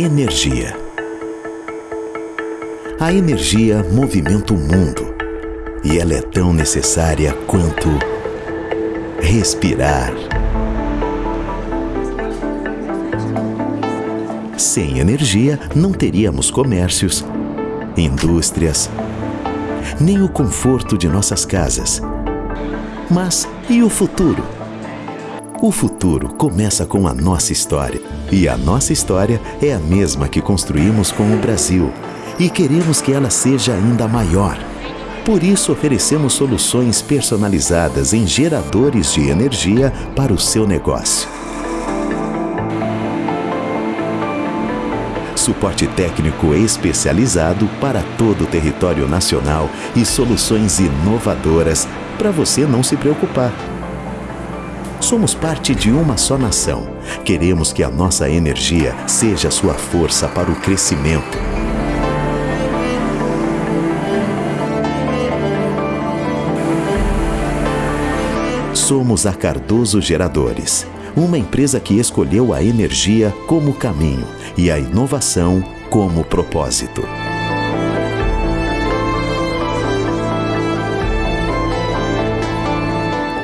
Energia. A energia movimenta o mundo e ela é tão necessária quanto respirar. Sem energia, não teríamos comércios, indústrias, nem o conforto de nossas casas. Mas e o futuro? O futuro começa com a nossa história. E a nossa história é a mesma que construímos com o Brasil. E queremos que ela seja ainda maior. Por isso, oferecemos soluções personalizadas em geradores de energia para o seu negócio. Suporte técnico especializado para todo o território nacional e soluções inovadoras para você não se preocupar. Somos parte de uma só nação. Queremos que a nossa energia seja sua força para o crescimento. Somos a Cardoso Geradores, uma empresa que escolheu a energia como caminho e a inovação como propósito.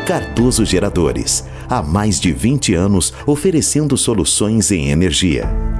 Cardoso Geradores, há mais de 20 anos oferecendo soluções em energia.